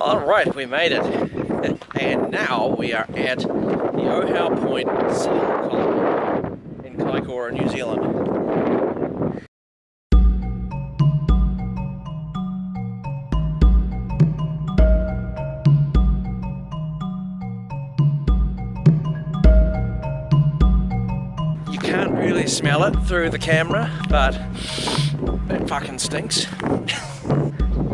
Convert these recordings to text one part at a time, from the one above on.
Alright, we made it. And now we are at the Ohau Point in Kaikoura, New Zealand. You can't really smell it through the camera, but it fucking stinks.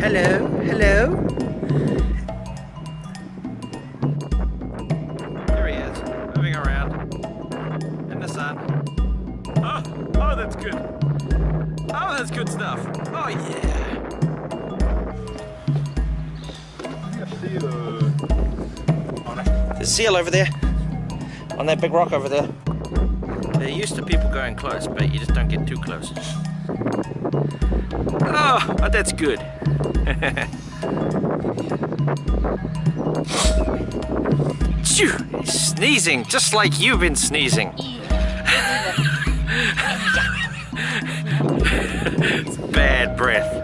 sun. Oh, ah, oh, that's good. Oh, that's good stuff. Oh, yeah. There's a seal over there, on that big rock over there. They're used to people going close, but you just don't get too close. Oh, oh that's good. Sneezing, just like you've been sneezing. It's bad breath.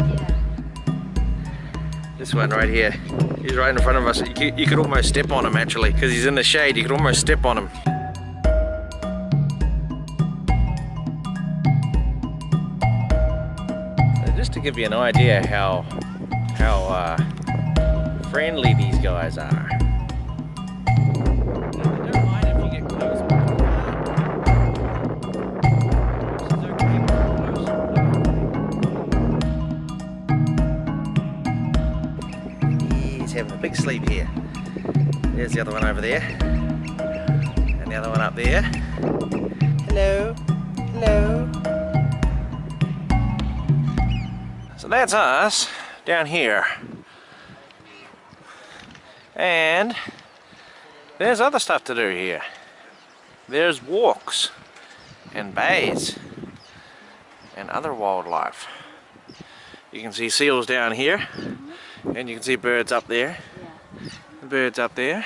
This one right here. He's right in front of us. You could, you could almost step on him actually, because he's in the shade. You could almost step on him. just to give you an idea how how uh, friendly these guys are. Having a big sleep here. There's the other one over there. And the other one up there. Hello. Hello. So that's us down here. And there's other stuff to do here. There's walks and bays and other wildlife. You can see seals down here and you can see birds up there. The birds up there.